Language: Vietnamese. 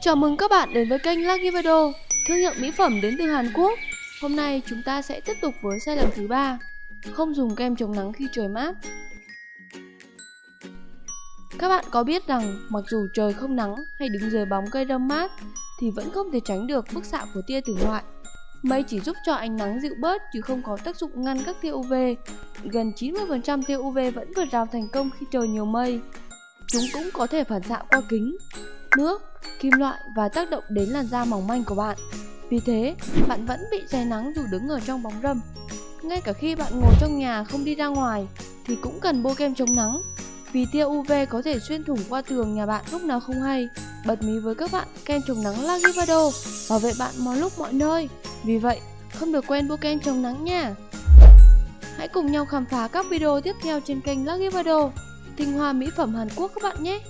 Chào mừng các bạn đến với kênh Lucky Video, thương hiệu mỹ phẩm đến từ Hàn Quốc. Hôm nay chúng ta sẽ tiếp tục với sai lầm thứ ba, không dùng kem chống nắng khi trời mát. Các bạn có biết rằng mặc dù trời không nắng hay đứng dưới bóng cây râm mát thì vẫn không thể tránh được bức xạ của tia tử ngoại. Mây chỉ giúp cho ánh nắng dịu bớt chứ không có tác dụng ngăn các tia UV. Gần 90% tia UV vẫn vượt rào thành công khi trời nhiều mây. Chúng cũng có thể phản xạ qua kính, nước, kim loại và tác động đến làn da mỏng manh của bạn. Vì thế, bạn vẫn bị cháy nắng dù đứng ở trong bóng râm. Ngay cả khi bạn ngồi trong nhà không đi ra ngoài thì cũng cần bôi kem chống nắng vì tia UV có thể xuyên thủng qua tường nhà bạn lúc nào không hay. Bật mí với các bạn, kem chống nắng Lagivado bảo vệ bạn mọi lúc mọi nơi. Vì vậy, không được quên bôi kem chống nắng nha. Hãy cùng nhau khám phá các video tiếp theo trên kênh Lagivado, tinh hoa mỹ phẩm Hàn Quốc các bạn nhé.